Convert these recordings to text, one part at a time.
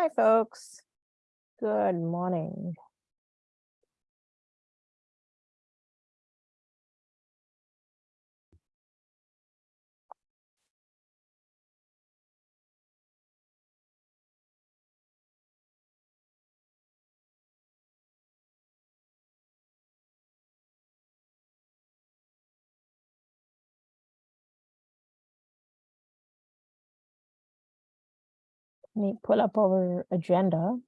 Hi, folks. Good morning. Me pull up our agenda.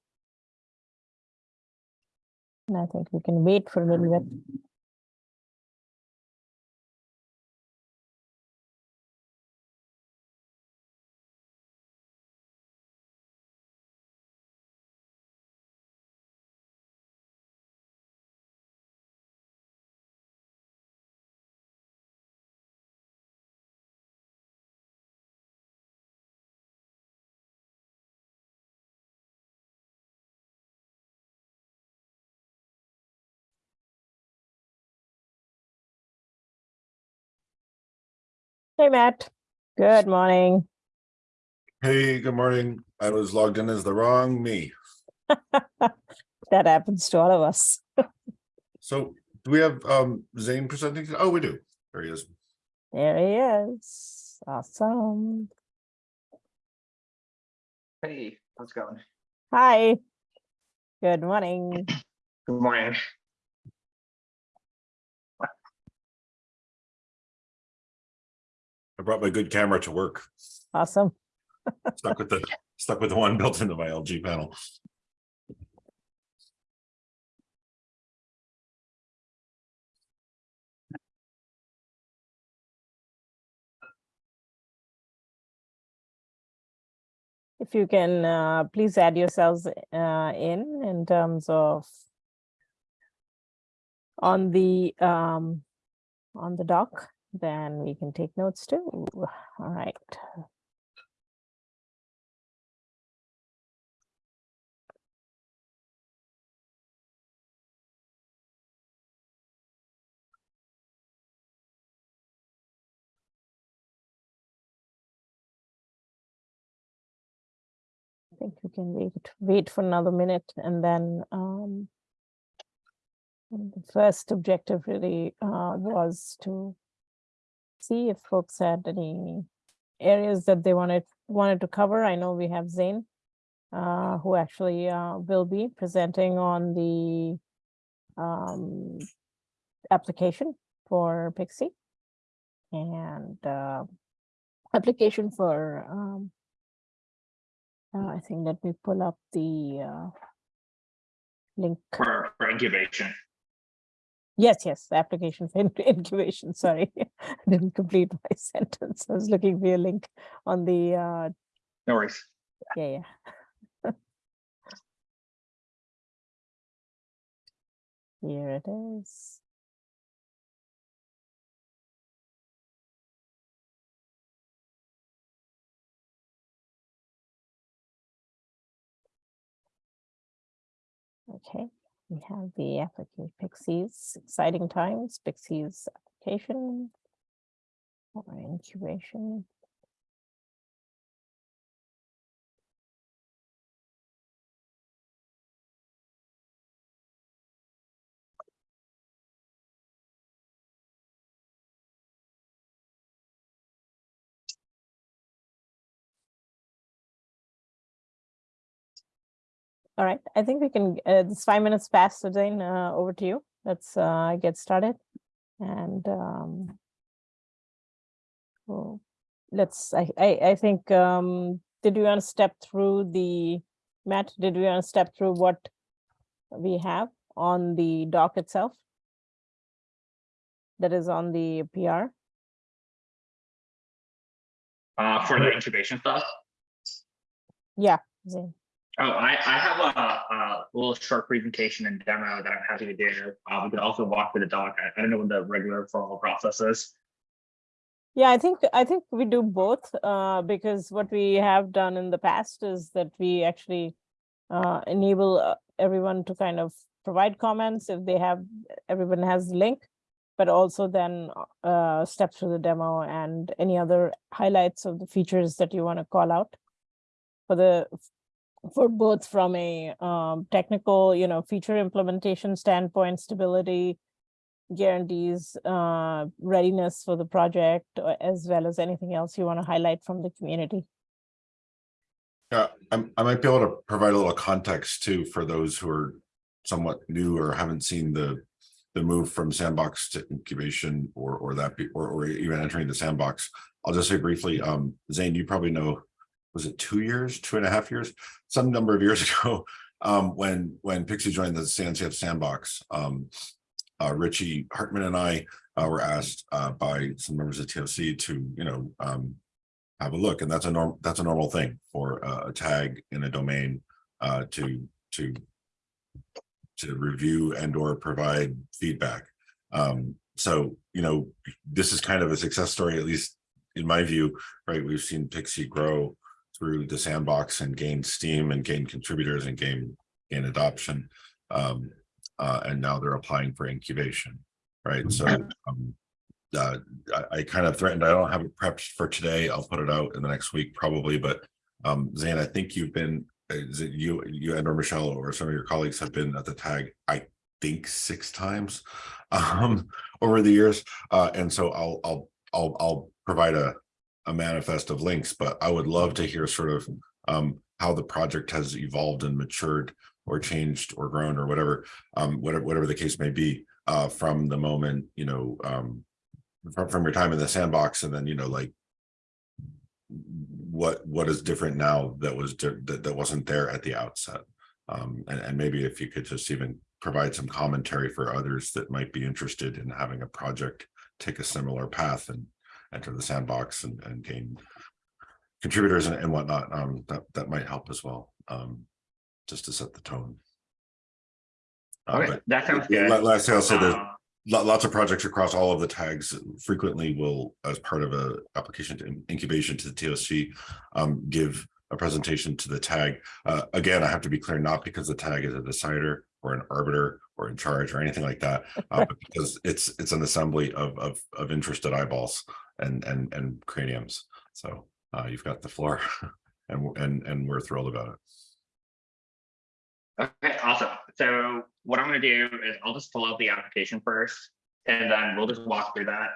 And I think we can wait for a little bit. Hey, Matt. Good morning. Hey, good morning. I was logged in as the wrong me. That happens to all of us. So do we have um Zane presenting? Oh, we do. There he is. There he is. Awesome. Hey, how's it going? Hi. Good morning. Good morning. I brought my good camera to work. Awesome. Stuck with the, stuck with the one built into my LG panel. If you can, uh, please add yourselves uh, in, in terms of on the, um, on the doc, then we can take notes too. All right. I think we can wait, wait for another minute and then, um, the first objective really, uh, was to see if folks had any areas that they wanted, wanted to cover. I know we have Zane, uh, who actually, uh, will be presenting on the, um, application for Pixie. And, uh, application for, um, uh, I think let me pull up the, uh, link. For, for incubation. Yes, yes, the application for incubation, sorry. I Didn't complete my sentence. I was looking for a link on the, uh, No worries. yeah, yeah. Here it is. Okay, we have the application Pixies, exciting times, Pixies application. Or incubation. All right, I think we can, uh, it's five minutes past, so Jane, uh, over to you. Let's, uh, get started. And, um. Well, let's, I, I, I think, um, did we want to step through the, Matt, did we want to step through what we have on the doc itself? That is on the PR? Uh, for the incubation stuff. Yeah, Zane. Oh, I, I have a, a little short presentation and demo that I'm happy to do. Uh, we could also walk through the doc. I, I don't know what the regular formal process is. Yeah, I think, I think we do both, uh, because what we have done in the past is that we actually uh, enable uh, everyone to kind of provide comments if they have, everyone has the link, but also then uh, step through the demo and any other highlights of the features that you want to call out for the for both from a um, technical, you know, feature implementation standpoint, stability, guarantees, uh, readiness for the project, uh, as well as anything else you want to highlight from the community. Yeah, I'm, I might be able to provide a little context too for those who are somewhat new or haven't seen the the move from sandbox to incubation or or that be or or even entering the sandbox. I'll just say briefly, um, Zane, you probably know, was it two years, two and a half years, some number of years ago, um, when when Pixie joined the CNCF sandbox, um, uh, Richie Hartmann and I uh, were asked uh, by some members of TOC to, you know, um, have a look, and that's a norm, that's a normal thing for a tag in a domain uh, to to to review and or provide feedback. Um, so, you know, this is kind of a success story, at least in my view, right? We've seen Pixie grow through the sandbox and gain steam and gain contributors and gain gain adoption. Um, uh, and now they're applying for incubation, right? So um, uh, I, I kind of threatened, I don't have it prepped for today. I'll put it out in the next week probably, but um, Zane, I think you've been, uh, is it you, you and or Michelle or some of your colleagues have been at the tag, I think six times um, over the years. Uh, and so I'll, I'll, I'll, I'll provide a, a manifest of links, but I would love to hear sort of um, how the project has evolved and matured or changed or grown or whatever, um, whatever, whatever the case may be, uh, from the moment, you know, um, from, from your time in the sandbox and then, you know, like what, what is different now that was, that, that wasn't there at the outset? Um, and, and maybe if you could just even provide some commentary for others that might be interested in having a project take a similar path and enter the sandbox and, and gain contributors and, and whatnot, um, that, that might help as well, um, just to set the tone. Uh, Okay, that sounds good. Lastly, I'll say there's Uh, lots of projects across all of the tags frequently will, as part of a application to incubation to the TOC, um, give a presentation to the tag. Uh, again, I have to be clear, not because the tag is a decider or an arbiter or in charge or anything like that, uh, but because it's, it's an assembly of, of, of interested eyeballs and, and, and craniums. So, uh, you've got the floor and, and, and we're thrilled about it. Okay, awesome. So what I'm gonna do is I'll just pull out the application first, and then we'll just walk through that.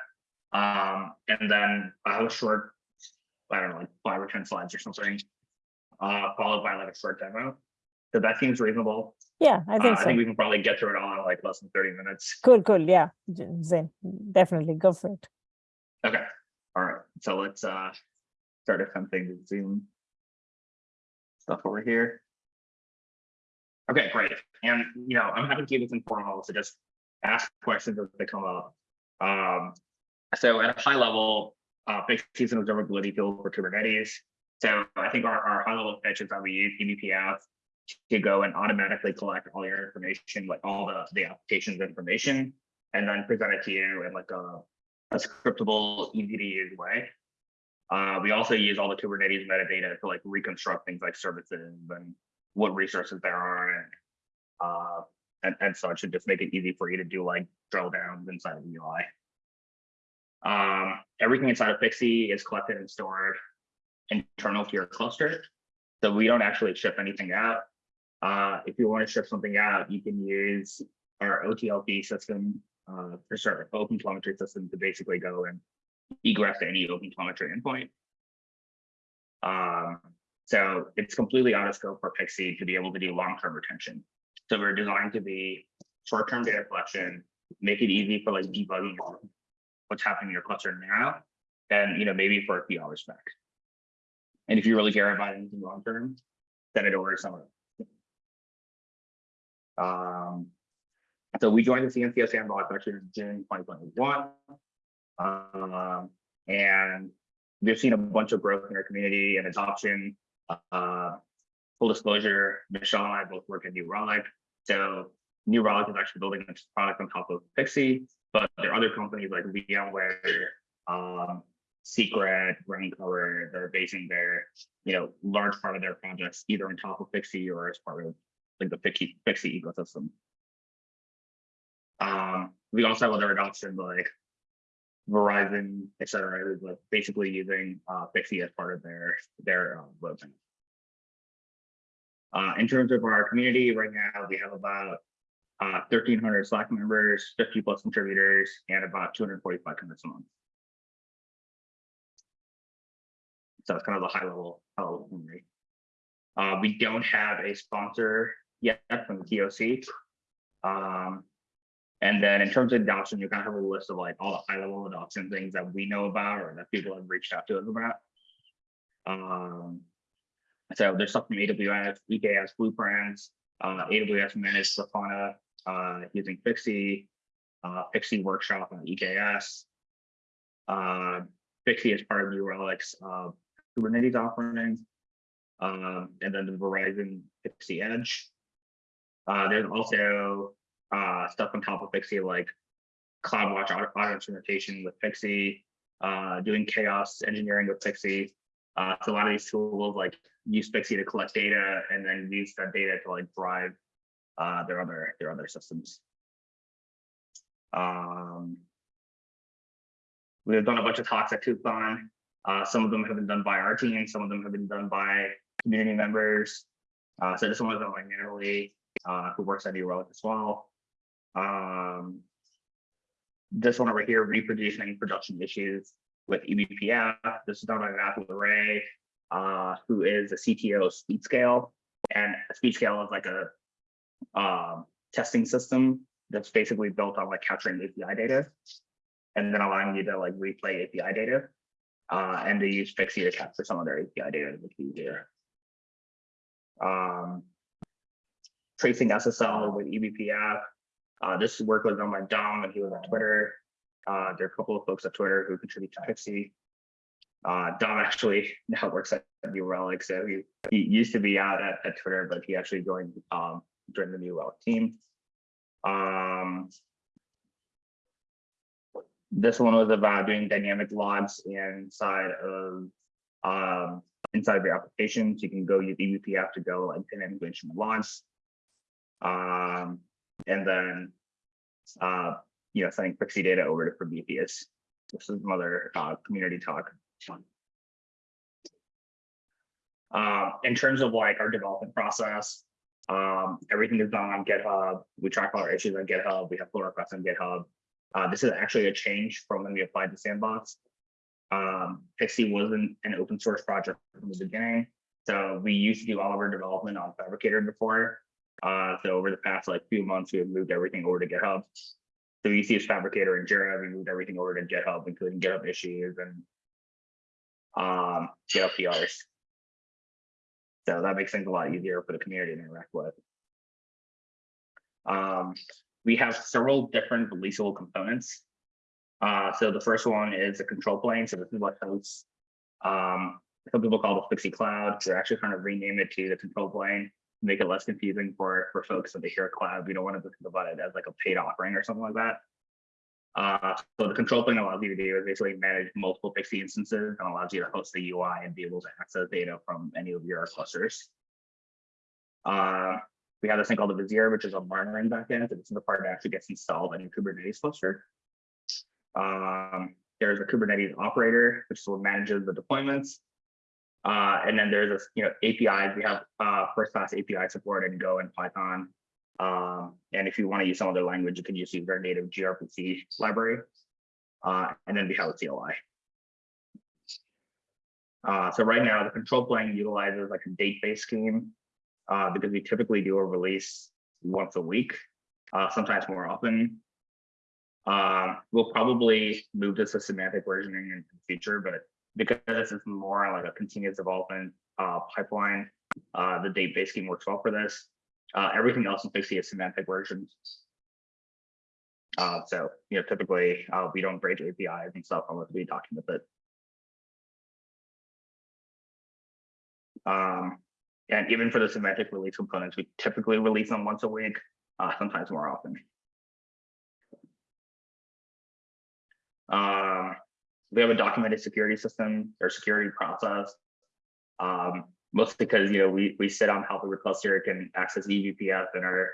Um, and then I have a short, I don't know, like five or ten slides or something. Uh, followed by like a short demo. So that seems reasonable. Yeah, I Uh, think I think we can probably get through it all in like less than thirty minutes. Cool, cool. Yeah, J- Zane, definitely go for it. Okay, all right, so let's uh start attempting to zoom stuff over here. Okay, great. And you know, I'm happy to keep this informal, so just ask questions as they come up. Um, so at a high level, uh, Pixie's an observability tool for Kubernetes. So I think our, our high level is that we use eBPF to go and automatically collect all your information, like all the, the application's information, and then present it to you in like a a scriptable, easy to use way. Uh, we also use all the Kubernetes metadata to like reconstruct things like services and what resources there are and uh, and, and such, and just make it easy for you to do like drill downs inside of the UI. Um, everything inside of Pixie is collected and stored internal to your cluster. So we don't actually ship anything out. Uh, if you want to ship something out, you can use our OTLP system uh, for sure, open telemetry system to basically go and egress to any open telemetry endpoint. Um, so it's completely out of scope for Pixie to be able to do long-term retention. So we're designed to be short-term data collection, make it easy for like debugging what's happening in your cluster now, and you know maybe for a few hours back. And if you really care about anything long-term, send it over to someone. Um, so we joined the CNCF sandbox actually in June 2021. Um, and we've seen a bunch of growth in our community and adoption. Uh, full disclosure, Michelle and I both work at New Relic. So New Relic is actually building this product on top of Pixie, but there are other companies like VMware, um, Secret, Raincover, they're basing their, you know, large part of their projects either on top of Pixie or as part of like the Pixie, Pixie ecosystem. Um, we also have other adoption like Verizon, et cetera, basically using uh Pixie as part of their their uh, roadmap. Uh, in terms of our community, right now, we have about uh, thirteen hundred Slack members, fifty plus contributors, and about two hundred forty-five commits a month. So it's kind of the high level, high level. Uh, we don't have a sponsor yet from the TOC. Um, and then in terms of adoption, you kind of have a list of like all the high level adoption things that we know about or that people have reached out to us about. Um, so there's stuff from AWS, EKS blueprints, uh, AWS managed Grafana, uh, using Pixie, uh, Pixie workshop on EKS. Uh, Pixie is part of New Relic's, uh, Kubernetes offerings, Um, and then the Verizon Pixie Edge. Uh, there's also, uh, stuff on top of Pixie like CloudWatch auto, auto instrumentation with Pixie, uh, doing chaos engineering with Pixie. Uh, so a lot of these tools like use Pixie to collect data and then use that data to like drive uh, their other their other systems. Um, we have done a bunch of talks at KubeCon. Uh, some of them have been done by our team, some of them have been done by community members. Uh, so this one was done by Natalie, uh, who works at Relic as well. Um, this one over here, reproducing production issues with eBPF. This is done by Matthew Ray, uh, who is a CTO of SpeedScale. And SpeedScale is like a um, testing system that's basically built on like capturing API data and then allowing you to like replay API data. Uh, and they use Pixie to capture some of their API data to make easier. Um, tracing SSL with eBPF. Uh, this work was done by Dom and he was on Twitter. Uh, there are a couple of folks at Twitter who contribute to Pixie. Uh, Dom actually now works at New Relic, so he, he used to be out at, at Twitter, but he actually joined um, joined the New Relic team. Um, this one was about doing dynamic logs inside of um, inside of your application. So you can go use eBPF to go and pin information logs. Um, and then uh, you know, sending Pixie data over to Prometheus. This is another uh, community talk. Uh, in terms of like our development process, um, everything is done on GitHub. We track all our issues on GitHub. We have pull requests on GitHub. Uh, this is actually a change from when we applied to Sandbox. Um, Pixie wasn't an open source project from the beginning. So we used to do all of our development on Phabricator before. Uh, so over the past like few months, we have moved everything over to GitHub. So we use Phabricator and Jira, we moved everything over to GitHub, including GitHub issues and um, GitHub PRs. So that makes things a lot easier for the community to interact with. Um, we have several different releasable components. Uh, so the first one is a control plane. So this is what hosts. Um, some people call it Pixie Cloud. We're actually trying to rename it to the control plane, make it less confusing for for folks when they hear cloud. We don't want to think about it as like a paid offering or something like that. Uh, so the control plane allows you to do is basically manage multiple Pixie instances and allows you to host the UI and be able to access data from any of your clusters. Uh, we have this thing called the Vizier, which is a monitoring backend. So this is the part that actually gets installed in your Kubernetes cluster. Um, there's a Kubernetes operator, which is what manages the deployments. Uh, and then there's a you know APIs. We have uh, first class API support in Go and Python. Um, and if you want to use some other language, you can use their native gRPC library. Uh, and then we have a CLI. Uh, so right now, the control plane utilizes like a date-based scheme uh, because we typically do a release once a week, uh, sometimes more often. Um, we'll probably move this to semantic versioning in the future, but because this is more like a continuous development uh, pipeline, uh, the date-based scheme works well for this. Uh, everything else in Pixie is semantic versions. Uh, so, you know, typically uh, we don't break APIs and stuff unless we document it. Um, and even for the semantic release components, we typically release them once a week, uh, sometimes more often. We have a documented security system or security process. Um, mostly because you know we we sit on Happy cluster can access eBPF and our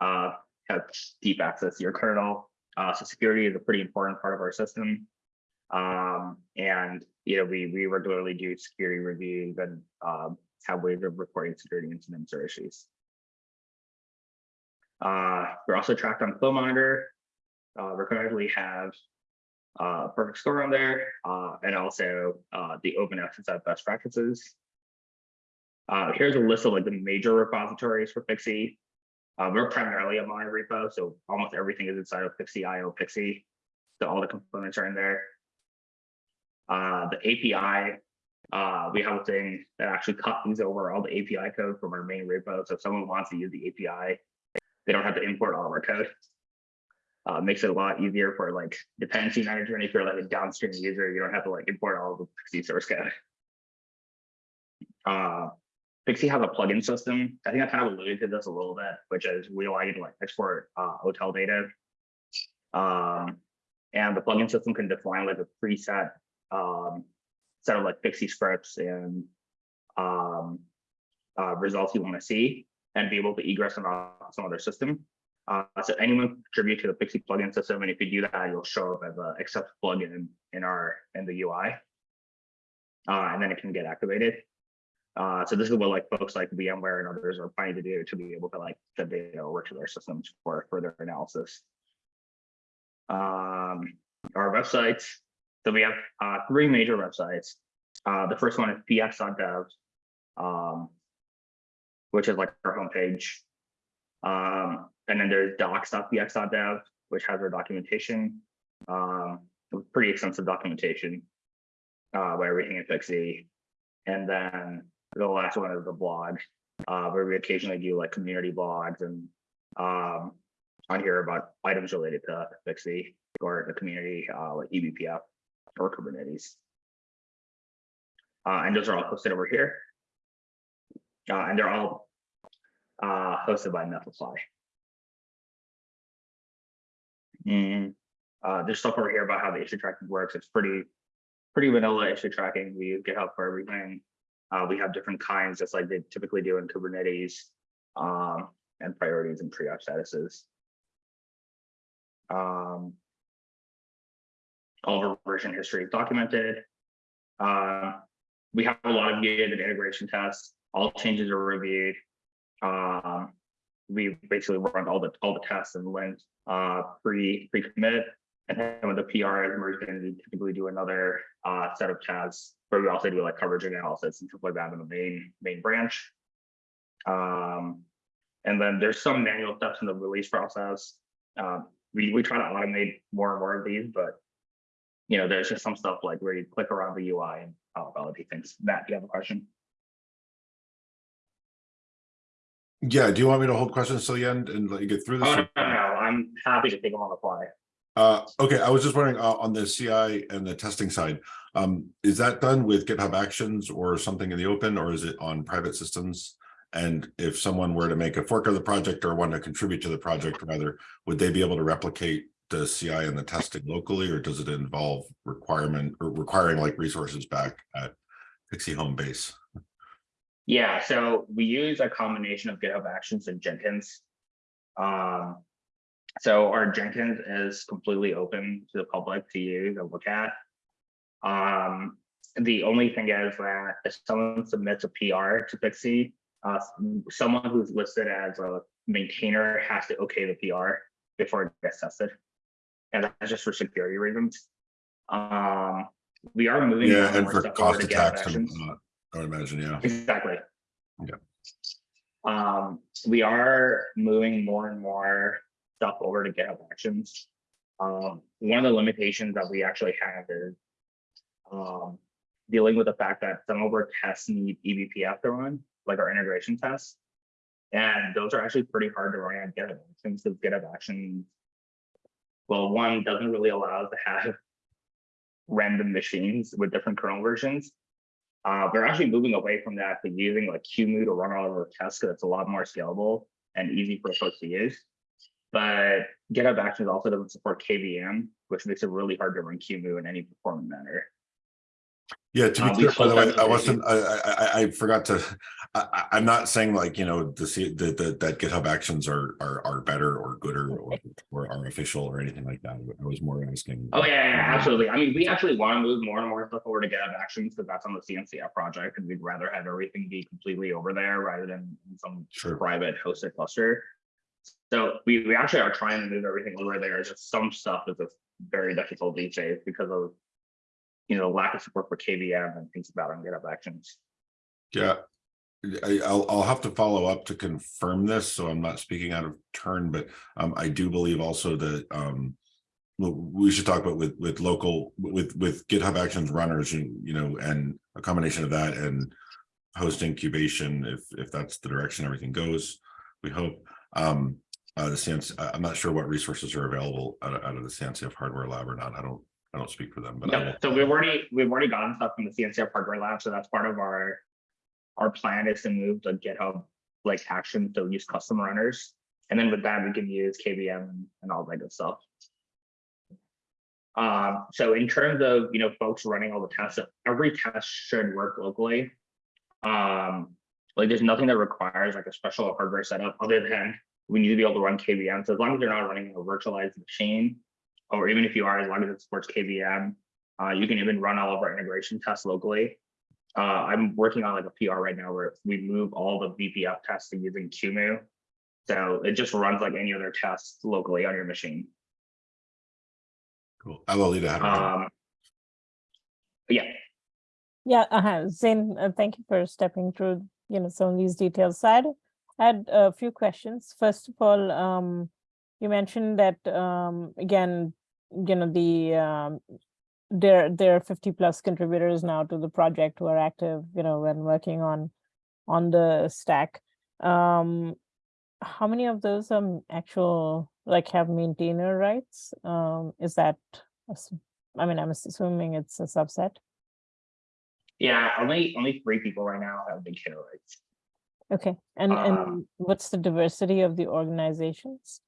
uh, have deep access to your kernel. Uh, so security is a pretty important part of our system. Um, and you know we we regularly do security reviews and um, have ways of reporting security incidents or issues. Uh, we're also tracked on CLOMonitor. Uh, we currently have uh, perfect score on there, uh, and also uh, the open SSF best practices. Uh, here's a list of like the major repositories for Pixie. Uh, we're primarily a mono repo, so almost everything is inside of Pixie IO Pixie. So all the components are in there. Uh, the API, uh, we have a thing that actually copies over all the API code from our main repo. So if someone wants to use the API, they don't have to import all of our code. Uh, makes it a lot easier for like dependency manager. And if you're like a downstream user, you don't have to like import all the Pixie source code. Uh, Pixie has a plugin system. I think I kind of alluded to this a little bit, which is we allow you to like export uh, OTel data. Um, and the plugin system can define like a preset um, set of like Pixie scripts and um, uh, results you want to see and be able to egress off some other system. Uh, so anyone can contribute to the Pixie plugin system, and if you do that, you'll show up as an accept plugin in our in the UI, uh, and then it can get activated. Uh, so this is what like folks like VMware and others are planning to do to be able to like send data over to their systems for further analysis. Um, our websites. So we have uh, three major websites. Uh, the first one is px.dev, um, which is like our homepage. Um, and then there's docs.px.dev, which has our documentation, um, pretty extensive documentation uh, by everything in Pixie. And then the last one is the blog, uh, where we occasionally do like community blogs and um, on here about items related to Pixie or the community, uh, like eBPF or Kubernetes. Uh, and those are all hosted over here. Uh, and they're all uh, hosted by Netlify. Mm, uh, there's stuff over here about how the issue tracking works. It's pretty, pretty vanilla issue tracking. We use GitHub for everything. Uh, we have different kinds, just like they typically do in Kubernetes, um, and priorities and triage statuses. Um, all of our version history is documented. Uh, we have a lot of gated and integration tests. All changes are reviewed. Um, we basically run all the all the tests and when uh, pre pre commit, and then when the PR is merged in, we typically do another uh, set of tests where we also do like coverage analysis and stuff like that in the main main branch. Um, and then there's some manual steps in the release process. Um, we we try to automate more and more of these, but you know, there's just some stuff like where you click around the UI and uh, validate things. Matt, do you have a question? Yeah, do you want me to hold questions till the end and let you get through this? Oh, no, no, no, I'm happy to take them on the fly. Uh, okay, I was just wondering, uh, on the CI and the testing side, um, is that done with GitHub Actions or something in the open, or is it on private systems? And if someone were to make a fork of the project or want to contribute to the project rather, would they be able to replicate the CI and the testing locally, or does it involve requirement or requiring like resources back at Pixie home base? Yeah, so we use a combination of GitHub Actions and Jenkins. Um, so our Jenkins is completely open to the public to use and look at. Um, the only thing is that if someone submits a PR to Pixie, uh, someone who's listed as a maintainer has to okay the PR before it gets tested. And that's just for security reasons. Um, we are moving. Yeah, and for cost to of GitHub tax, and. I would imagine, yeah. Exactly. Yeah. Um, we are moving more and more stuff over to GitHub Actions. Um, one of the limitations that we actually have is um, dealing with the fact that some of our tests need eBPF to run, like our integration tests. And those are actually pretty hard to run on GitHub Actions because GitHub Actions, well, one doesn't really allow us to have random machines with different kernel versions. Uh, we're actually moving away from that to using like QEMU to run all of our tests because it's a lot more scalable and easy for folks to use. But GitHub Actions also doesn't support KVM, which makes it really hard to run QEMU in any performant manner. Yeah, to Uh, be we clear, by the way, I wasn't, I, I, I, I forgot to, I, I, I'm not saying like, you know, the, see that, that, that GitHub actions are, are, are better or gooder or, or are official or anything like that. I was more asking. Oh, yeah, yeah, absolutely. I mean, we actually want to move more and more stuff over to GitHub Actions because that's on the CNCF project and we'd rather have everything be completely over there rather than in some Sure. private hosted cluster. So we, we actually are trying to move everything over there. Just some stuff is just very difficult these days because of, you know, lack of support for KVM and things about on GitHub Actions. Yeah. I'll, I'll have to follow up to confirm this, so I'm not speaking out of turn, but, um, I do believe also that, um. we should talk about with, with local, with, with GitHub Actions runners, and, you know, and a combination of that and. Host incubation, if, if that's the direction everything goes, we hope, um, uh, the sense, I'm not sure what resources are available out of, out of the CNCF hardware lab or not, I don't, I don't speak for them, but. Yeah, so we've already, we've already gotten stuff from the CNCF hardware lab, so that's part of our. Our plan is to move to GitHub like action to use custom runners. And then with that, we can use KVM and- and all that good stuff. Um, so in terms of, you know, folks running all the tests, every test should work locally. Um, like there's nothing that requires like a special hardware setup other than we need to be able to run KVM. So as long as you're not running a virtualized machine, or even if you are, as long as it supports KVM, uh, you can even run all of our integration tests locally. Uh, I'm working on like a PR right now where we move all the eBPF tests to using QEMU. So it just runs like any other test locally on your machine. Cool. Alolita had her hand. Um, yeah, Yeah, uh Zane, uh, thank you for stepping through, you know, some of these details. So I had, I had a few questions. First of all, um, you mentioned that, um, again, you know, the, um, there, there are fifty plus contributors now to the project who are active, you know, when working on, on the stack. Um, how many of those um actual, like have maintainer rights? Um, is that, I mean, I'm assuming it's a subset. yeah, only only three people right now have big hit rates. Okay, and, Uh, and what's the diversity of the organizations?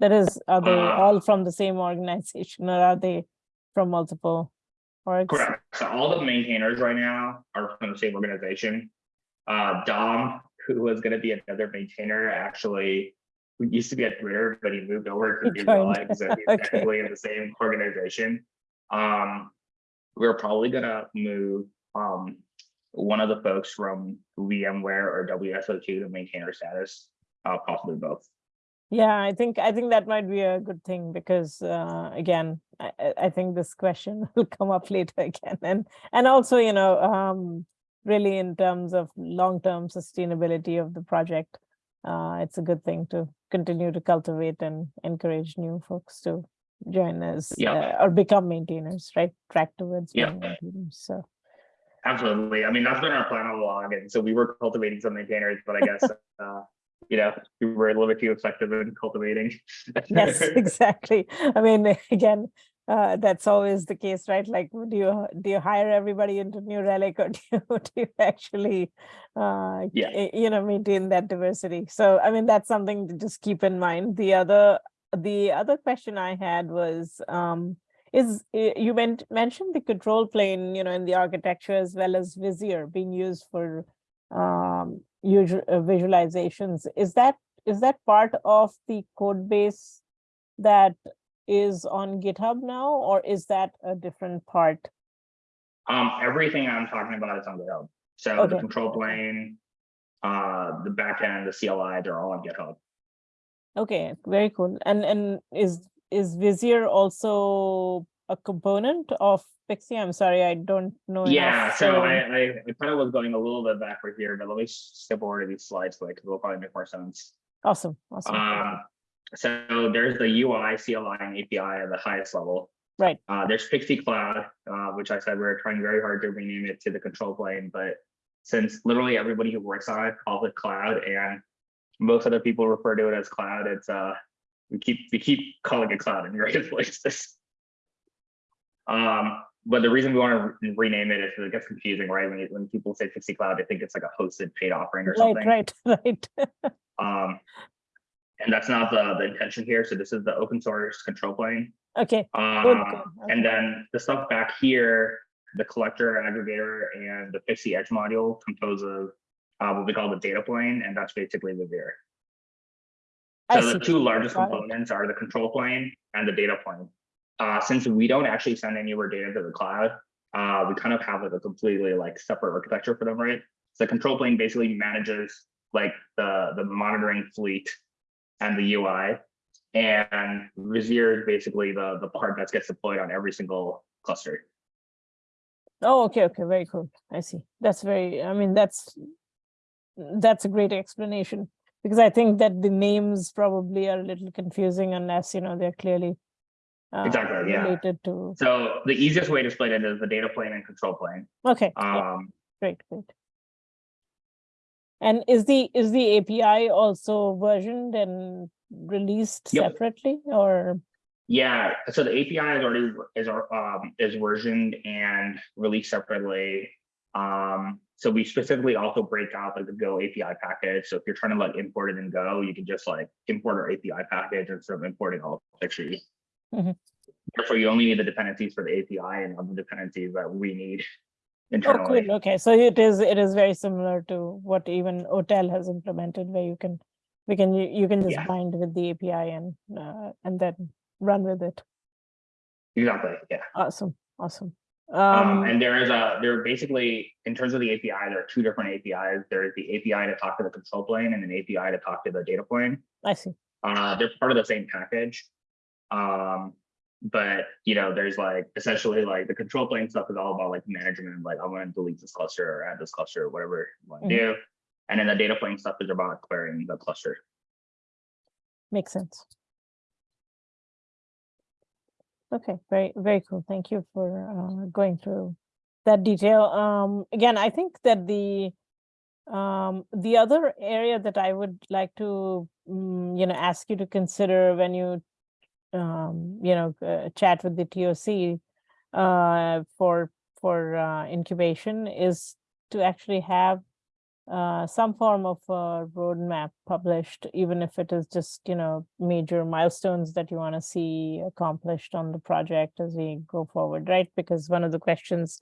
That is, are they Uh, all from the same organization or are they from multiple orgs? Correct. So all the maintainers right now are from the same organization. Uh, Dom, who was gonna be another maintainer, actually, who used to be at Twitter, but he moved over to Google, joined. so he's Okay. technically in the same organization. Um, we're probably gonna move, um, one of the folks from VMware or WSO2 to maintainer status, uh, possibly both. Yeah, I think, I think that might be a good thing because, uh, again, I, I- think this question will come up later again. And, and also, you know, um, really in terms of long-term sustainability of the project, uh, it's a good thing to continue to cultivate and encourage new folks to join us Yeah. uh, or become maintainers, right? Track towards Yeah. being maintainers, so. Absolutely. I mean, that's been our plan all along. And so we were cultivating some maintainers, but I guess, uh, you know, we were a little bit too effective in cultivating. Yes, exactly. I mean, again, uh, that's always the case, right? Like, do you do you hire everybody into New Relic, or do you, do you actually, uh, Yeah. you know, maintain that diversity? So, I mean, that's something to just keep in mind. The other the other question I had was, um, is you meant mentioned the control plane, you know, in the architecture as well as Vizier being used for um, usual uh, visualizations. Is that is that part of the code base that is on GitHub now, or is that a different part? Um, everything I'm talking about is on GitHub. So the control plane, uh, the backend, the CLI, they're all on GitHub. Okay, very cool. And and is is Vizier also a component of Pixie? I'm sorry, I don't know. Yeah, so I, I, I kind of was going a little bit backward here, but let me skip over to these slides quick, because it'll probably make more sense. Awesome, awesome. Um, so there's the UI, CLI, and API at the highest level. Right. Uh, there's Pixie Cloud, uh, which I said we we're trying very hard to rename it to the control plane, but since literally everybody who works on it calls it cloud and most other people refer to it as cloud, it's uh, we keep we keep calling it cloud in various places. Um, but the reason we want to rename it is because it gets confusing, right? When you, when people say Pixie Cloud, they think it's like a hosted paid offering or Right, something. right, right. Um, and that's not the, the intention here. So this is the open source control plane. Okay, Um, good, and okay. then the stuff back here, the collector, aggregator, and the Pixie Edge module compose of uh, what we call the data plane, and that's basically Revere. I So the see. two largest components are the control plane and the data plane. Uh, since we don't actually send any of our data to the cloud, uh, we kind of have like a completely like separate architecture for them, right? So the control plane basically manages like the, the monitoring fleet and the UI. And Vizier is basically the, the part that gets deployed on every single cluster. Oh, okay, okay, very cool. I see. That's very, I mean, that's, that's a great explanation. Because I think that the names probably are a little confusing unless, you know, they're clearly uh, Exactly, yeah. related to, So the easiest way to split it is the data plane and control plane. okay, yeah, Um, great, great. And is the, is the API also versioned and released Yep. separately or? Yeah, so the API is already is our um is versioned and released separately. Um, so we specifically also break out like the Go API package. So if you're trying to like import it in Go, you can just like import our API package instead of importing all the Mhm. Therefore, you only need the dependencies for the API and other dependencies that we need Oh, internally. cool. Okay, so it is, it is very similar to what even OTel has implemented where you can, we can, you you can just Yeah. bind with the API and, uh, and then run with it. Exactly, yeah. Awesome, awesome. Um, Um, and there is a, there are basically, in terms of the API, there are two different APIs. There is the API to talk to the control plane and an API to talk to the data plane. I see. Uh, they're part of the same package. Um, but you know, there's like essentially like the control plane stuff is all about like management, like I'm gonna delete this cluster or add this cluster, or whatever you want to Mhm. do. And then the data plane stuff is about querying the cluster. Makes sense. Okay, very, very cool. Thank you for uh, going through that detail. Um, again, I think that the um, the other area that I would like to, mm, you know, ask you to consider when you, um, you know, uh, chat with the TOC uh, for for uh, incubation is to actually have uh, some form of a roadmap published, even if it is just, you know, major milestones that you want to see accomplished on the project as we go forward, right? Because one of the questions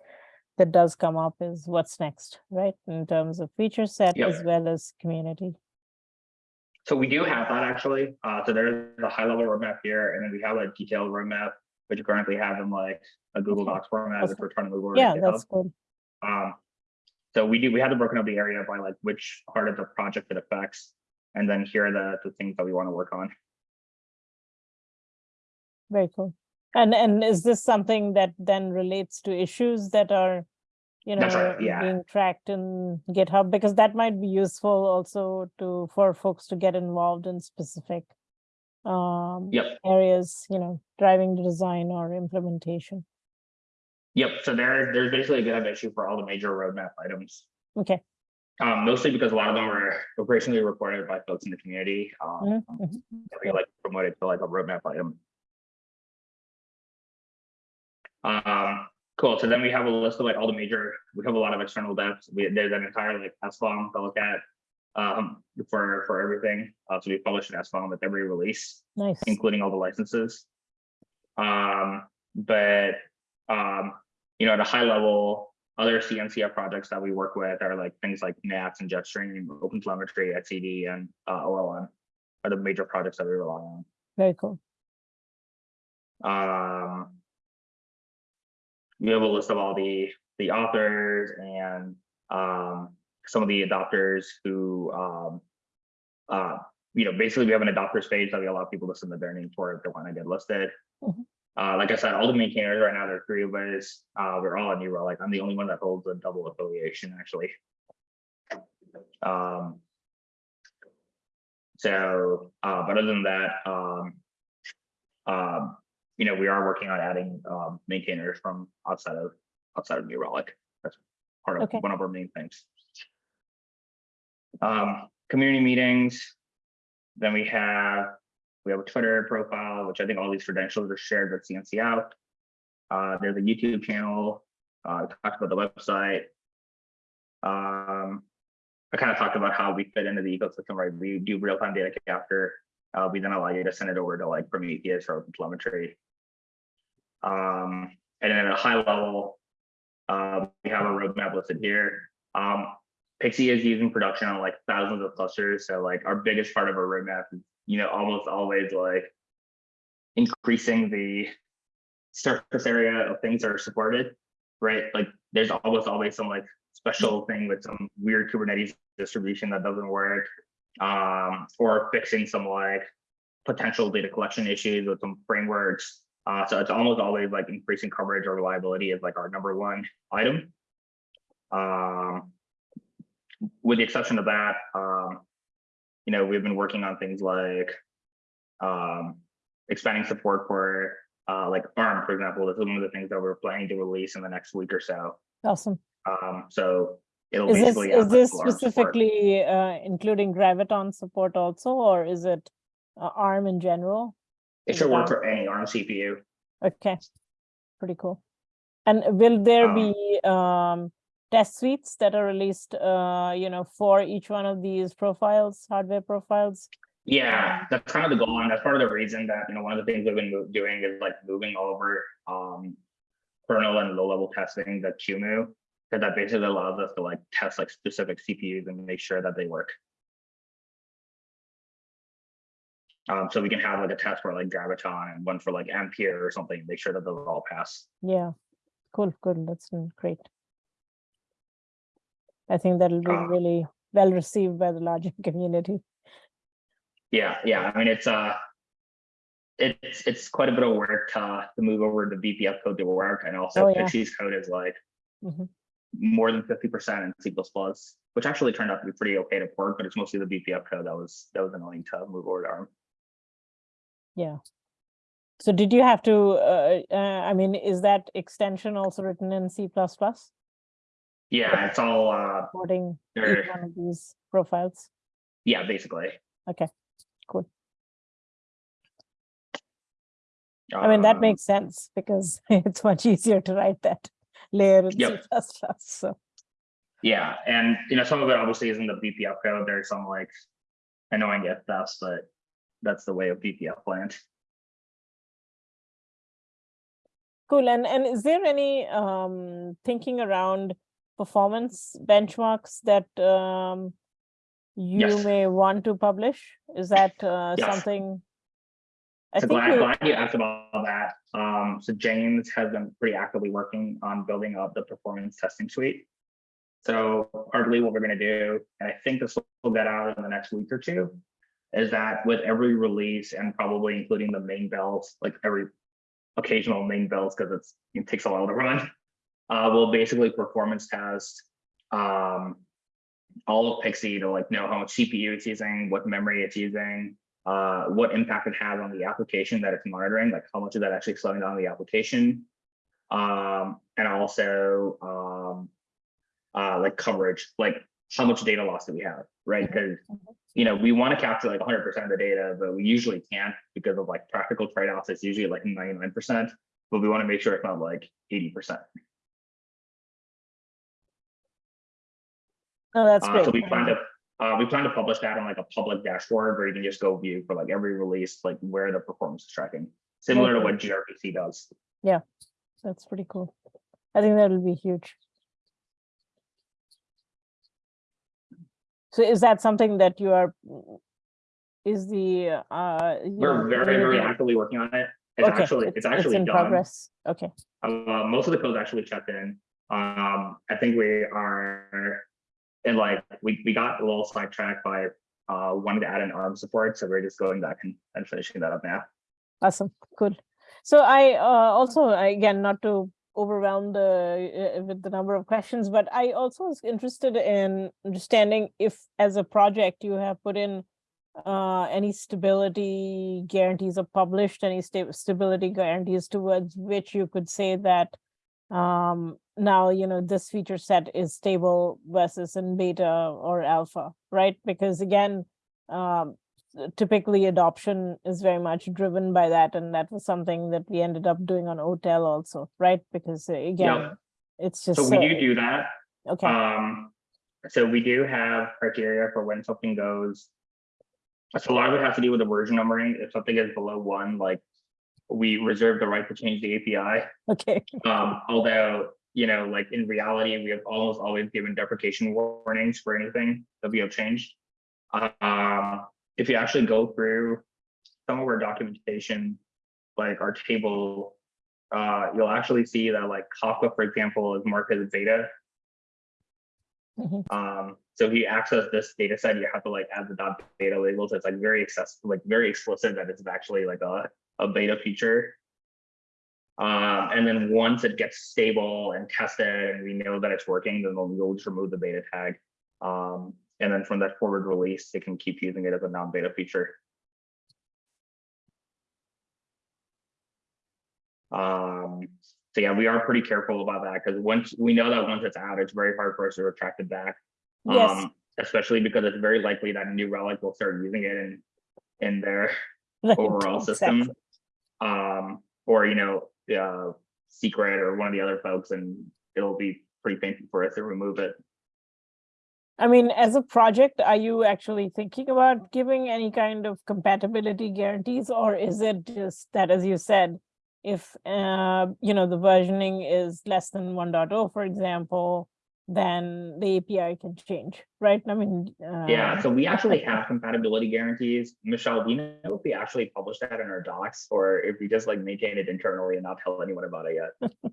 that does come up is what's next, right? In terms of feature set Yep. as well as community. So we do have that actually. Uh, so there's a high level roadmap here, and then we have a detailed roadmap, which we currently have in like a Google Docs format, which Awesome. we're trying to move over. Yeah, GitHub. that's good. Um, so we do, we have to broken up the area by like which part of the project it affects. And then here are the, the things that we want to work on. Very cool. And and is this something that then relates to issues that are, you know, right, yeah. being tracked in GitHub? Because that might be useful also to for folks to get involved in specific um Yep, areas, you know, driving the design or implementation. yep. So there, there's basically a GitHub issue for all the major roadmap items. Okay. Um, mostly because a lot of them are operationally reported by folks in the community. Um, Mhm, mhm. we like promote it to like a roadmap item. Um, cool. So then we have a list of like all the major, we have a lot of external devs. We, there's an entire like SBOM to look at um, for, for everything. Uh, so we publish an SBOM with every release. Nice. including all the licenses. Um, but, um, you know, at a high level, other CNCF projects that we work with are like things like NATS and Jetstream, OpenTelemetry, etcd, and uh, OLM are the major projects that we rely on. Very cool. Um, we have a list of all the the authors and um, some of the adopters who, um, uh, you know, basically we have an adopters page that we allow people to submit their name for if they want to get listed. Mhm. Uh, like I said, all the maintainers right now, there are three of us. Uh, we're all on New Relic. I'm the only one that holds a double affiliation, actually. Um, so, uh, but other than that, um, um, you know, we are working on adding um, maintainers from outside of outside of New Relic. That's part of Okay. one of our main things. Um, community meetings. Then we have we have a Twitter profile, which I think all these credentials are shared with CNC out. Uh, there's a YouTube channel. Uh, I talked about the website. Um, I kind of talked about how we fit into the ecosystem, right? We do real-time data capture. Uh, we then allow you to send it over to like Prometheus or telemetry. Um, and then at a high level, uh, we have a roadmap listed here. Um, Pixie is using production on like thousands of clusters. So like our biggest part of our roadmap, is, you know, almost always like increasing the surface area of things that are supported, right? Like there's almost always some like special thing with some weird Kubernetes distribution that doesn't work, um, or fixing some like potential data collection issues with some frameworks. Uh, so it's almost always like increasing coverage or reliability is like our number one item. Um, with the exception of that, um, you know, we've been working on things like um, expanding support for uh, like ARM, for example. This is one of the things that we're planning to release in the next week or so. Awesome. Um, so it'll Is this, basically is this specifically uh, including Graviton support also, or is it uh, ARM in general? It should work for any ARM CPU. Okay, pretty cool. And will there Um, be um, test suites that are released, uh, you know, for each one of these profiles, hardware profiles? Yeah, that's kind of the goal, and that's part of the reason that, you know, one of the things we've been doing is like moving over um kernel and low-level testing the QEMU, because that basically allows us to like test like specific CPUs and make sure that they work. Um, so we can have like a test for like Graviton and one for like Ampere or something, make sure that those all pass. Yeah, cool, cool, that's mm, great. I think that'll be Ah. really well received by the larger community. Yeah, yeah, I mean, it's uh. It's it's quite a bit of work to to move over the BPF code to work, and also Oh, yeah. Pixie's code is like. Mhm. More than fifty percent in C which actually turned out to be pretty okay to port, but it's mostly the BPF code that was that was annoying to move over to ARM. Yeah. So did you have to, uh, uh, I mean, is that extension also written in C++? Yeah, it's all uh, each one of these profiles? yeah, basically. Okay, cool. I mean, that Um, makes sense because it's much easier to write that layer in Yep. C++, so, Yeah, and you know, some of it obviously is in the BPF code. There's some like annoying ifdefs, but that's the way of BPF land. cool. And, and is there any um, thinking around performance benchmarks that um, you Yes. may want to publish? Is that uh, Yes. something? I So think glad, you- glad you asked about that. Um, so James has been pretty actively working on building up the performance testing suite. So partly what we're gonna do, and I think this will get out in the next week or two, is that with every release and probably including the main bells, like every occasional main bells, because it takes a while to run. Uh, we'll basically performance test um all of Pixie to like know how much CPU it's using, what memory it's using, uh, what impact it has on the application that it's monitoring, like how much is that actually slowing down the application. Um, and also, um, uh, like coverage, like how much data loss do we have, right? Because, you know, we want to capture like hundred percent of the data, but we usually can't because of like practical trade-offs. It's usually like ninety-nine percent, but we want to make sure it's not like eighty percent. No, that's Uh, great. so we plan to, uh, we plan to publish that on like a public dashboard where you can just go view for like every release, like where the performance is tracking, similar to what gRPC does. Yeah, that's pretty cool. I think that'll be huge. So is that something that you are, is the, uh, We're very, very actively working on it. It's Okay, actually, it's actually in done. progress. Okay, Uh, most of the code's actually checked in. Um, I think we are, and like, we, we got a little sidetracked by, uh, wanting to add an ARM support, so we're just going back and, and finishing that up now. awesome, cool. So I uh, also, again, not to overwhelm the, uh, with the number of questions, but I also was interested in understanding if, as a project, you have put in uh, any stability guarantees or published any sta- stability guarantees towards which you could say that um, now, you know, this feature set is stable versus in beta or alpha, right? Because again, um, typically adoption is very much driven by that, and that was something that we ended up doing on OTel also, right? Because uh, again, it's just So we uh, do do that. okay, Um, so we do have criteria for when something goes. So a lot of it has to do with the version numbering. If something is below one, like we reserve the right to change the API. okay, Um, although you know, like in reality, we have almost always given deprecation warnings for anything that we have changed. Um, if you actually go through some of our documentation, like our table, uh, you'll actually see that like Kafka, for example, is marked as beta. Mhm. Um, so if you access this data set, you have to like add the dot beta labels. It's like very accessible, like very explicit that it's actually like a, a beta feature. Um, and then once it gets stable and tested and we know that it's working, then we'll, we'll just remove the beta tag. Um, and then from that forward release, they can keep using it as a non-beta feature. Um, so yeah, we are pretty careful about that because once we know that once it's out, it's very hard for us to retract it back. Yes. Um, especially because it's very likely that New Relic will start using it in in their Right, overall system. exactly. Um, or you know, uh, secret or one of the other folks, and it'll be pretty painful for us to remove it. I mean, as a project, are you actually thinking about giving any kind of compatibility guarantees, or is it just that, as you said, if, uh, you know, the versioning is less than 1.0, for example, then the API can change, right? I mean. Yeah, uh, so we actually have compatibility guarantees. Michelle, do you know if we actually publish that in our docs or if we just like maintain it internally and not tell anyone about it yet?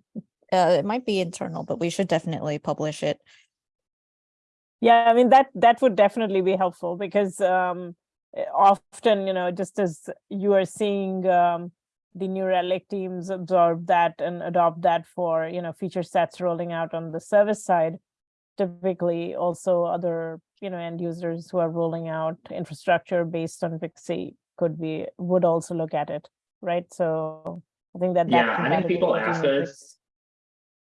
Uh, it might be internal, but we should definitely publish it. Yeah, I mean, that, that would definitely be helpful because um, eh, often, you know, just as you are seeing um, the New Relic teams absorb that and adopt that for, you know, feature sets rolling out on the service side. Typically also other, you know, end users who are rolling out infrastructure based on Pixie could be, would also look at it, right? So I think that. that Yeah, I think people ask us-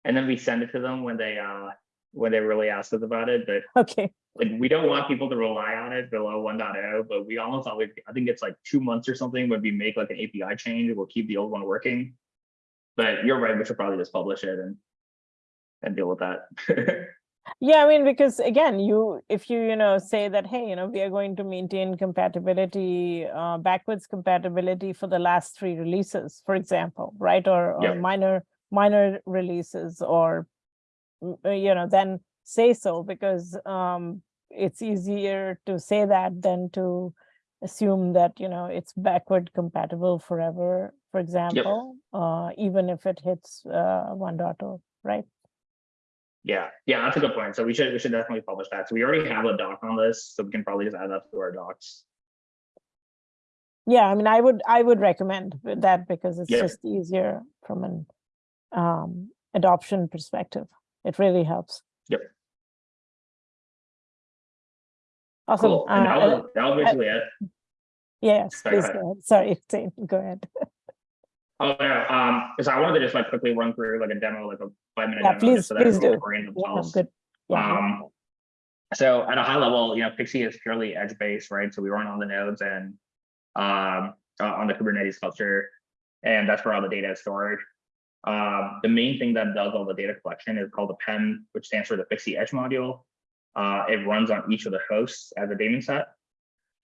And then we send it to them when they uh when they really ask us about it, but Okay, like we don't want people to rely on it below 1.0, but we almost always I think it's like two months or something when we make like an API change, we'll keep the old one working. But you're right, we should probably just publish it and and deal with that. Yeah, I mean, because again, you, if you, you know, say that, hey, you know, we are going to maintain compatibility, uh, backwards compatibility for the last three releases, for example, right? Or, or Yeah. minor, minor releases or, you know, then say so because, um, it's easier to say that than to assume that, you know, it's backward compatible forever, for example, uh, even if it hits, uh, 1.0, right? Yeah, yeah, that's a good point. So we should we should definitely publish that. So we already have a doc on this, so we can probably just add that to our docs. Yeah, I mean, I would, I would recommend that because it's Yeah. just easier from an um, adoption perspective. It really helps. Yep. Awesome. Cool. And that Uh, uh, was basically it. Yes, Sorry, go ahead. go ahead. Sorry, Zain, go ahead. Oh no, um, so I wanted to just like quickly run through like a demo, like a five minute Yeah, demo. please- just so that please do. orient Yeah, good. Yeah, yeah. Um, so at a high level, you know, Pixie is purely edge based, right? So we run on the nodes and um, uh, on the Kubernetes cluster, and that's where all the data is stored. Um, the main thing that does all the data collection is called the PEM, which stands for the Pixie Edge Module. Uh, it runs on each of the hosts as a daemon set.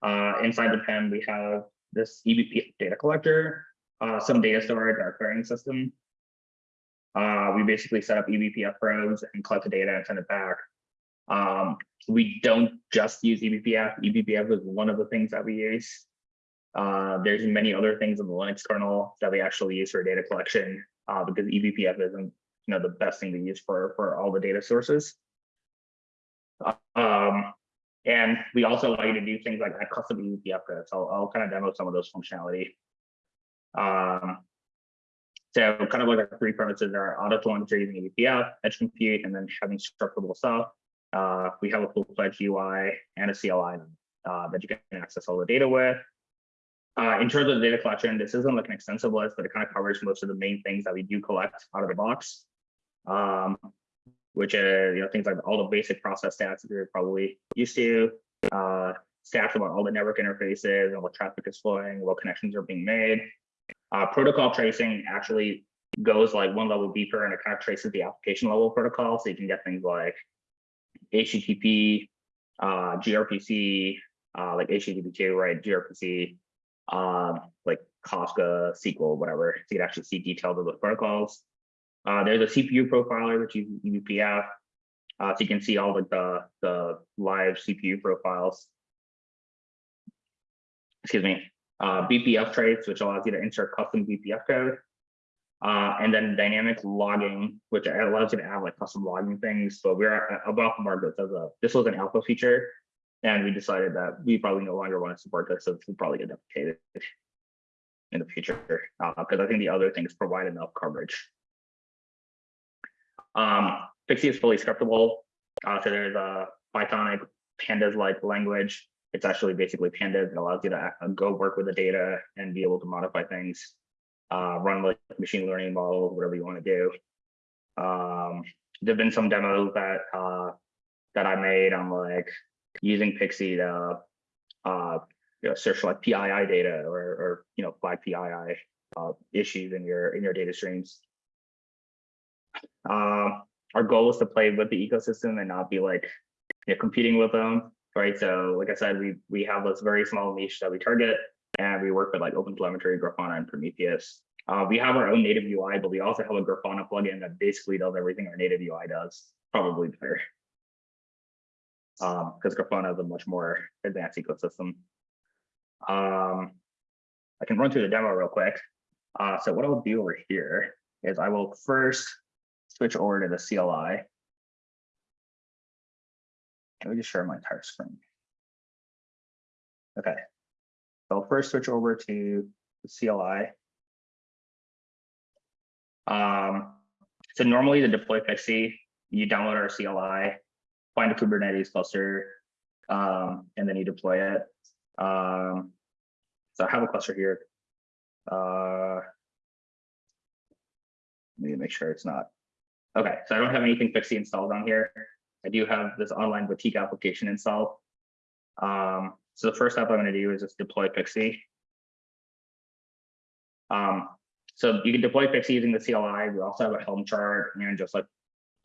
Uh, inside the PEM, we have this eBPF data collector, uh, some data storage, our querying system. Uh, we basically set up eBPF probes and collect the data and send it back. Um, we don't just use eBPF. eBPF is one of the things that we use. Uh, there's many other things in the Linux kernel that we actually use for data collection uh, because eBPF isn't you know the best thing to use for for all the data sources. Um, and we also allow you to do things like add custom eBPF codes. I'll, I'll kind of demo some of those functionality. Um, so kind of like our three premises are auto telemetry using eBPF, edge compute, and then having structurable stuff. Uh, we have a full-fledged UI and a CLI uh, that you can access all the data with. Uh, in terms of the data collection, this isn't like an extensive list, but it kind of covers most of the main things that we do collect out of the box. Um, which is you know things like all the basic process stats that you're probably used to, uh, stats about all the network interfaces and what traffic is flowing, what connections are being made. Uh, protocol tracing actually goes like one level deeper and it kind of traces the application level protocol. So you can get things like HTTP, uh, gRPC, uh, like HTTP2, right? gRPC, um, like Kafka, SQL, whatever. So you can actually see details of those protocols. Uh, there's a CPU profiler, which uses eBPF. Uh, so you can see all like the, the live CPU profiles. Excuse me, uh, bpftrace, which allows you to insert custom BPF code. Uh, and then dynamic logging, which allows you to add like custom logging things. But we're above about to market as a, this was an alpha feature. And we decided that we probably no longer want to support this, so will probably get deprecated in the future, because I think the other things provide enough coverage. Um, Pixie is fully scriptable. Uh, so there's a Pythonic pandas like language. It's actually basically pandas. It allows you to uh, go work with the data and be able to modify things, uh, run like machine learning models, whatever you want to do. Um, there've been some demos that uh, that I made on like using Pixie to uh, you know, search like PII data or, or you know flag PII uh, issues in your in your data streams. Um, our goal is to play with the ecosystem and not be like you know, competing with them, right? So, like I said, we we have this very small niche that we target, and we work with like OpenTelemetry, Grafana, and Prometheus. Uh, we have our own native UI, but we also have a Grafana plugin that basically does everything our native UI does, probably better. Um, because Grafana is a much more advanced ecosystem. Um, I can run through the demo real quick. Uh, so what I'll do over here is I will first switch over to the CLI. Let me just share my entire screen. Okay. So I'll first switch over to the CLI. Um, so normally to deploy Pixie, you download our CLI, find a Kubernetes cluster, um, and then you deploy it. Um, so I have a cluster here. Uh, let me make sure it's not. Okay, so I don't have anything Pixie installed on here. I do have this online boutique application installed. Um, so the first step I'm going to do is just deploy Pixie. Um, so you can deploy Pixie using the CLI. We also have a Helm chart and just like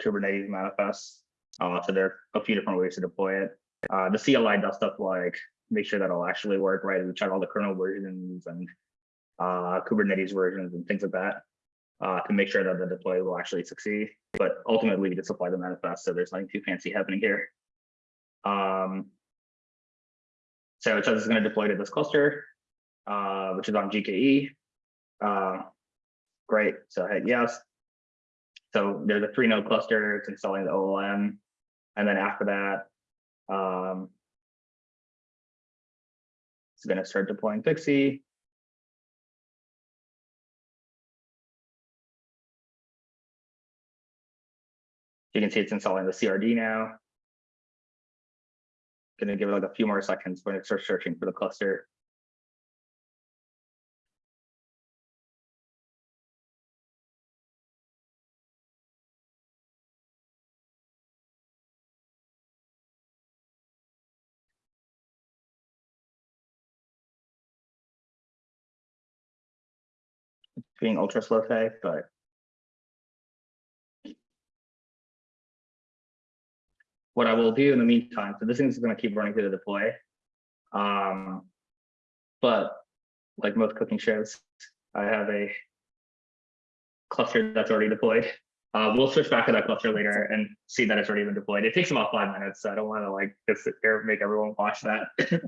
Kubernetes manifests. Uh, so there are a few different ways to deploy it. Uh, the CLI does stuff like make sure that it'll actually work right. We check all the kernel versions and uh, Kubernetes versions and things like that uh, to make sure that the deploy will actually succeed. But ultimately, we just apply the manifest, so there's nothing too fancy happening here. Um, so it says it's going to deploy to this cluster, uh, which is on GKE. Uh, great, so hit yes. So there's a three node cluster, it's installing the OLM. And then after that, um, it's going to start deploying Pixie. You can see it's installing the CRD now. Gonna give it like a few more seconds when it starts searching for the cluster. Being ultra slow today, but what I will do in the meantime, so this thing is going to keep running through the deploy. Um, but like most cooking shows, I have a cluster that's already deployed. Uh, we'll switch back to that cluster later and see that it's already been deployed. It takes about five minutes, so I don't want to like just sit here make everyone watch that.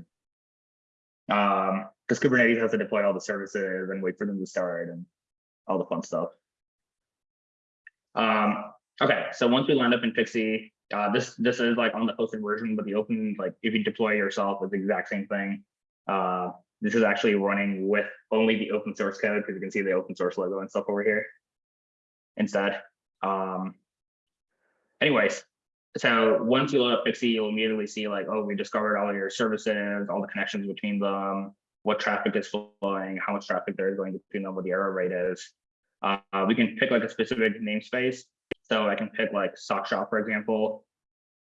um, because Kubernetes has to deploy all the services and wait for them to start and all the fun stuff. Um, okay, so once we land up in Pixie, uh, this this is like on the hosted version, but the open, like if you deploy yourself, it's the exact same thing. Uh, this is actually running with only the open source code because you can see the open source logo and stuff over here instead. Um, anyways, so once you load up Pixie, you'll immediately see like, oh, we discovered all your services, all the connections between them, what traffic is flowing, how much traffic there is going between them, what the error rate is. Uh, we can pick like a specific namespace. So I can pick like sock shop, for example.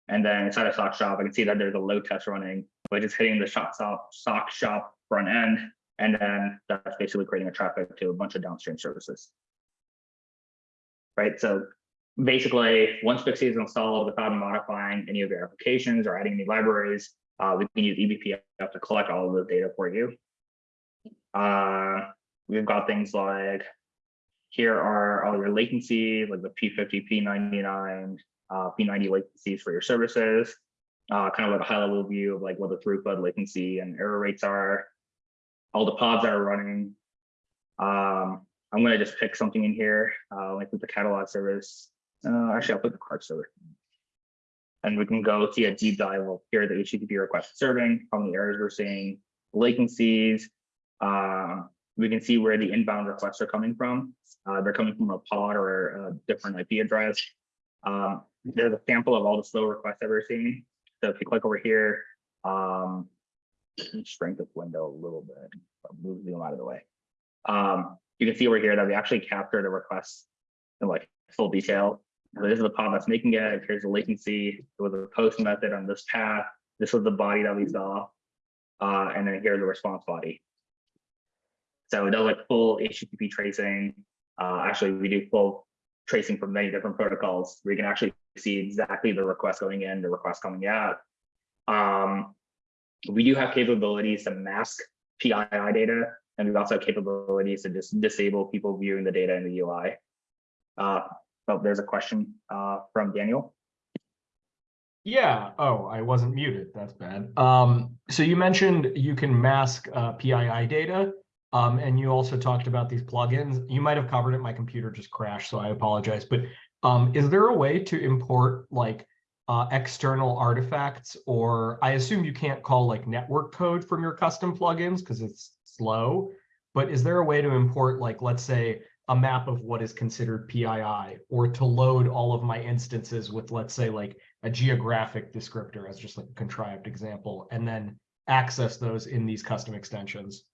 And then inside of sock shop, I can see that there's a load test running, which is hitting the shop shop, sock shop front end. And then that's basically creating a traffic to a bunch of downstream services. Right. So basically, once Pixie is installed without modifying any of your applications or adding any libraries, uh, we can use eBPF to collect all of the data for you. Uh, we've got things like here are all your latency, like the P50, P99, uh, P90 latencies for your services. Uh, kind of like a high level view of like what the throughput, latency, and error rates are. All the pods that are running. Um, I'm gonna just pick something in here, uh, like with the catalog service. Uh, actually, I'll put the card server. And we can go see a deep dive of here the HTTP request serving, how many errors we're seeing, latencies. Uh, we can see where the inbound requests are coming from. Uh, they're coming from a pod or a different IP address. Um, there's a sample of all the slow requests that we're seeing. So if you click over here, um, shrink this window a little bit, move them out of the way. Um, you can see over here that we actually capture the requests in like full detail. This is the pod that's making it. Here's the latency. It was a post method on this path. This was the body that we saw. Uh, and then here's the response body. So it does like full HTTP tracing. Uh, actually, we do full tracing from many different protocols. We can actually see exactly the request going in, the request coming out. Um, we do have capabilities to mask PII data, and we also have capabilities to just disable people viewing the data in the UI. Uh, oh, there's a question uh, from Daniel. Yeah. Oh, I wasn't muted. That's bad. Um, so you mentioned you can mask uh, PII data. Um, and you also talked about these plugins. You might have covered it. My computer just crashed, so I apologize. But um, is there a way to import like uh, external artifacts, or I assume you can't call like network code from your custom plugins because it's slow. But is there a way to import like, let's say, a map of what is considered PII, or to load all of my instances with, let's say, like a geographic descriptor as just like a contrived example, and then access those in these custom extensions?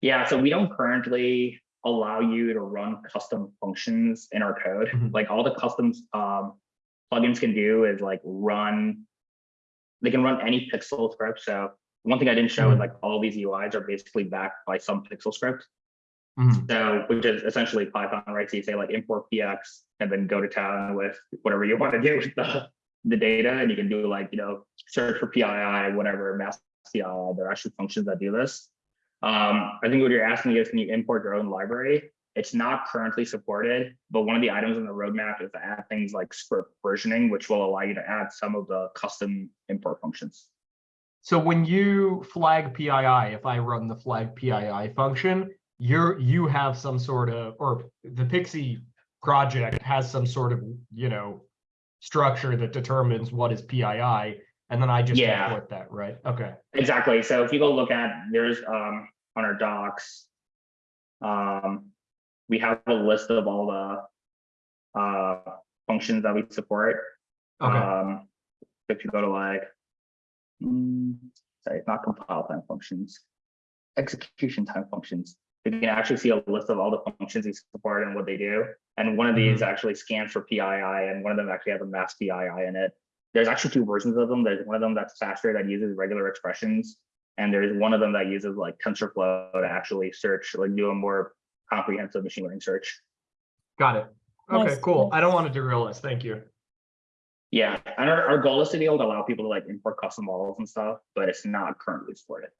Yeah, so we don't currently allow you to run custom functions in our code. Mhm. Like all the customs um, plugins can do is like run, they can run any PxL script. So one thing I didn't show is Mhm. like all these UIs are basically backed by some PxL script. Mhm. So which is essentially Python, right? So you say like import px and then go to town with whatever you want to do with the, the data. And you can do like, you know, search for PII, whatever, mass PII. There are actually functions that do this. Um, I think what you're asking is, can you import your own library? It's not currently supported, but one of the items on the roadmap is to add things like script versioning, which will allow you to add some of the custom import functions. So when you flag PII, if I run the flag PII function, you're, you have some sort of, or the Pixie project has some sort of, you know, structure that determines what is PII, and then I just Yeah. import that, right? Okay. Exactly. So if you go look at, there's um on our docs. Um, we have a list of all the uh functions that we support. Okay. Um, if you go to like. mm, sorry, not compile time functions. Execution time functions. You can actually see a list of all the functions we support and what they do. And one of mm-hmm. these actually scans for PII and one of them actually has a mass PII in it. There's actually two versions of them. There's one of them that's faster that uses regular expressions. And there's one of them that uses like TensorFlow to actually search, like do a more comprehensive machine learning search. Got it. Okay, Nice, cool. I don't want to derail us. Thank you. Yeah, and our, our goal is to be able to allow people to like import custom models and stuff, but it's not currently supported.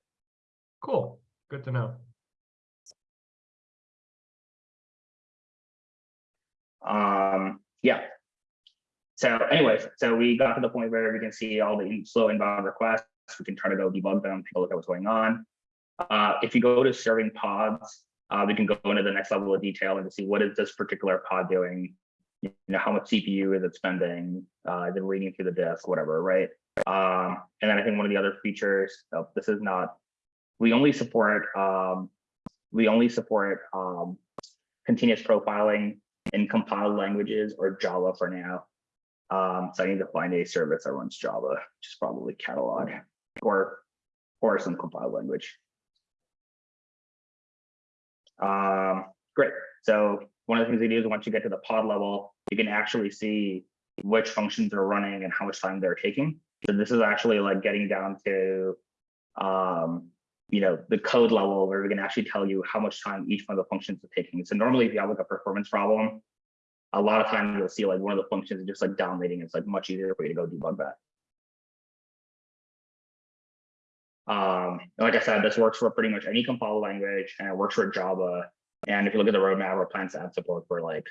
Cool. Good to know. Um, yeah. So anyways, so we got to the point where we can see all the slow inbound requests. We can try to go debug them, take a look at what's going on. Uh, if you go to serving pods, uh, we can go into the next level of detail and to see what is this particular pod doing. You know, how much CPU is it spending? Uh, is it reading through the disk, whatever, right? Um, and then I think one of the other features, oh, this is not, we only support, um, we only support um, continuous profiling in compiled languages or Java for now. Um, so I need to find a service that runs Java, which is probably catalog or or some compiled language. Um, great. So one of the things we do is once you get to the pod level, you can actually see which functions are running and how much time they're taking. So this is actually like getting down to um, you know, the code level where we can actually tell you how much time each one of the functions is taking. So normally if you have like a performance problem, a lot of times you'll see like one of the functions is just like dominating. It's like much easier for you to go debug that. Um, like I said, this works for pretty much any compiled language and it works for Java. And if you look at the roadmap, we're plans to have support for like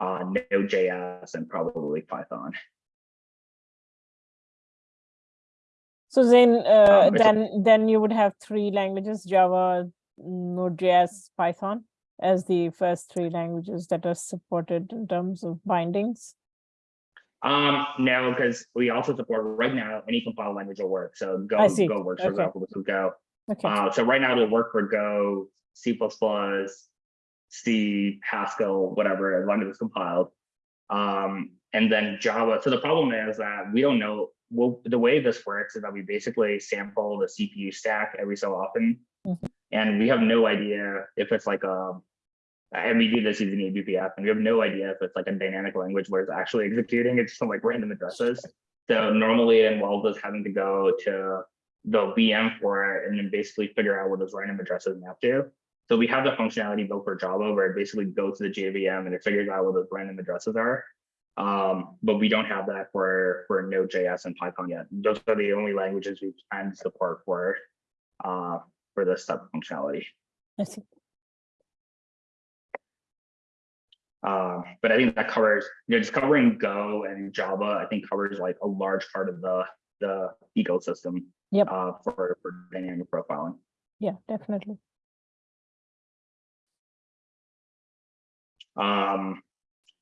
uh, Node.js and probably Python. So then, uh, Um, then, then you would have three languages, Java, Node.js, Python as the first three languages that are supported in terms of bindings. Um, no, because we also support right now any compiled language will work. So Go, Go works for example, is Go. Okay, Uh, so right now it'll work for Go, C++, C, Haskell, whatever, as long as it's compiled. Um, and then Java. So the problem is that we don't know. Well, the way this works is that we basically sample the CPU stack every so often, Mhm. and we have no idea if it's like a. And we do this using eBPF, and we have no idea if it's like a dynamic language where it's actually executing. It's some like random addresses. So normally it involves us having to go to the VM for it and then basically figure out what those random addresses map to. So we have the functionality built for Java where it basically goes to the JVM and it figures out what those random addresses are. Um, but we don't have that for for Node.js and Python yet. Those are the only languages we plan to support for uh for this type of functionality. I see. Uh, but I think that covers, you know, just covering Go and Java, I think covers like a large part of the the ecosystem. Yep. Uh, for for dynamic profiling. Yeah, definitely. Um,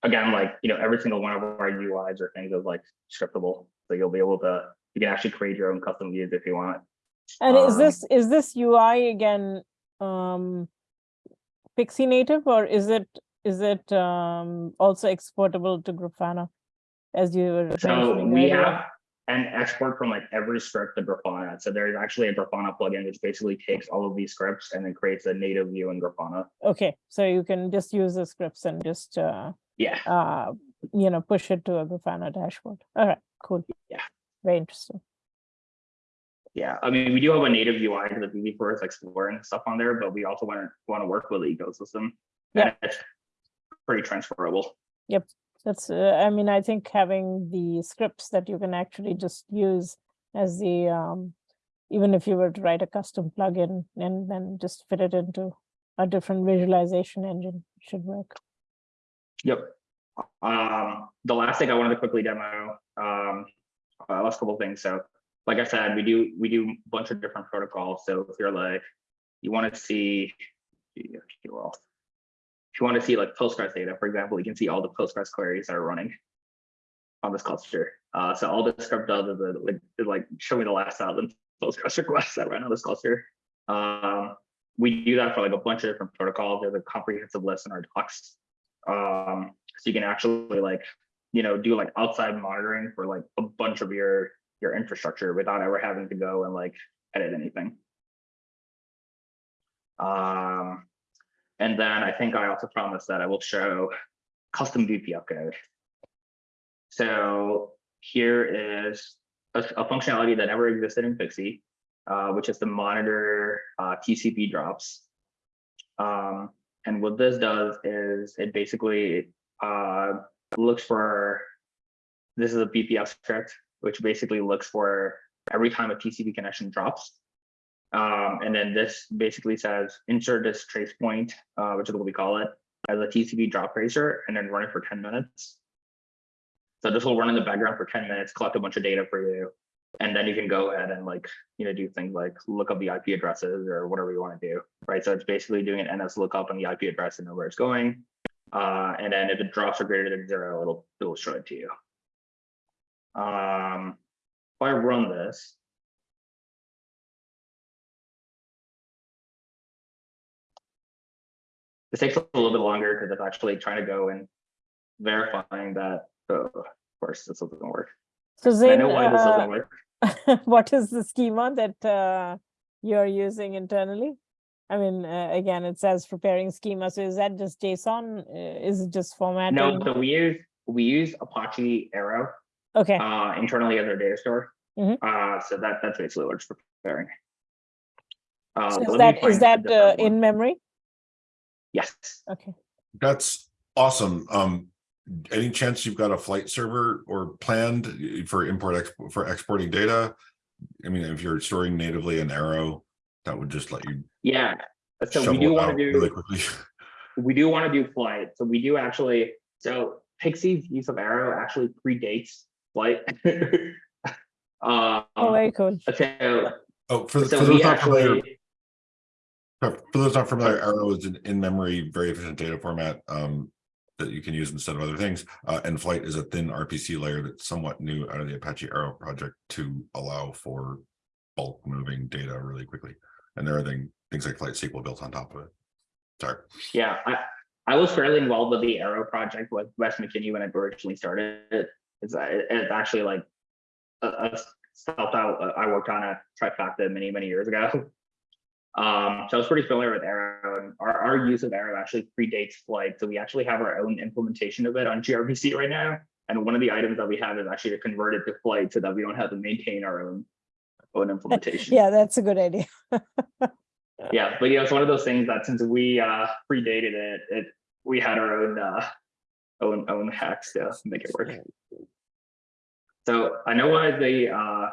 again, like, you know, every single one of our UIs or things is like scriptable. So you'll be able to, you can actually create your own custom views if you want. And is Um, this, is this UI again, um, Pixie native or is it, is it, um, also exportable to Grafana? As you were So we earlier? have an export from like every script to Grafana. So there's actually a Grafana plugin which basically takes all of these scripts and then creates a native view in Grafana. Okay, so you can just use the scripts and just, uh, Yeah. uh, you know, push it to a Grafana dashboard. All right, cool. Yeah. Very interesting. Yeah, I mean, we do have a native UI easy for us exploring stuff on there, but we also want to want to work with the ecosystem. Yeah. And It's pretty transferable. Yep. That's, uh, I mean, I think having the scripts that you can actually just use as the, um, even if you were to write a custom plugin and then just fit it into a different visualization engine should work. Yep. Um, the last thing I wanted to quickly demo, um, uh, last couple things. So, like I said, we do we do a bunch of different protocols. So if you're like, you want to see, if you want to see like Postgres data, for example, you can see all the Postgres queries that are running on this cluster. Uh, so all this script does is like, like show me the last thousand Postgres requests that run on this cluster. Um, we do that for like a bunch of different protocols. There's a comprehensive list in our docs. Um, so you can actually like, you know, do like outside monitoring for like a bunch of your your infrastructure without ever having to go and like edit anything. Um, and then I think I also promised that I will show custom BPF code. So here is a, a functionality that never existed in Pixie, uh, which is to monitor uh, TCP drops. Um, and what this does is it basically uh, looks for, this is a BPF script, which basically looks for every time a TCP connection drops. Um, and then this basically says insert this trace point, uh, which is what we call it, as a TCP drop tracer, and then run it for 10 minutes. So this will run in the background for 10 minutes, collect a bunch of data for you, and then you can go ahead and like, you know, do things like look up the IP addresses or whatever you want to do, right? So it's basically doing an NS lookup on the IP address and know where it's going. Uh, and then if the drops are greater than zero, it'll it'll show it to you. Um, if I run this, this takes a little bit longer because it's actually trying to go and verifying that. Oh, of course, this doesn't work. So I Zain, know why this uh, doesn't work. what is the schema that uh, you're using internally? I mean, uh, again, it says preparing schema. So is that just JSON? Uh, Is it just formatting? No, so we use we use Apache Arrow Okay, uh, internally as our data store. Mhm. Uh, so that that's basically what it's preparing. Uh, so is that, is that uh, in memory? Yes. Okay. That's awesome. Um, any chance you've got a flight server or planned for import exp- for exporting data? I mean, if you're storing natively in Arrow, that would just let you Yeah. So we do want to do really quickly. we do want to do flight. So we do actually, so Pixie's use of arrow actually predates flight. Um, Oh, very cool. so, Oh, for, for so those not familiar, actually, for for those not familiar, Arrow is an in-memory, very efficient data format, um. That you can use instead of other things, uh, and Flight is a thin RPC layer that's somewhat new out of the Apache Arrow project to allow for. Bulk moving data really quickly, and there are things, things like Flight SQL built on top of it. Sorry. yeah, I, I was fairly involved with the Arrow project with Wes McKinney when it originally started. It's, uh, it's actually like a, a stuff that I worked on at Trifacta many, many years ago. Um, so I was pretty familiar with Arrow and our, our use of Arrow actually predates Flight. So we actually have our own implementation of it on gRPC right now. And one of the items that we have is actually to convert it to Flight so that we don't have to maintain our own, own implementation. Yeah, that's a good idea. Yeah, but yeah, it's one of those things that since we uh predated it, it, we had our own uh own own hacks to make it work. So I know why the uh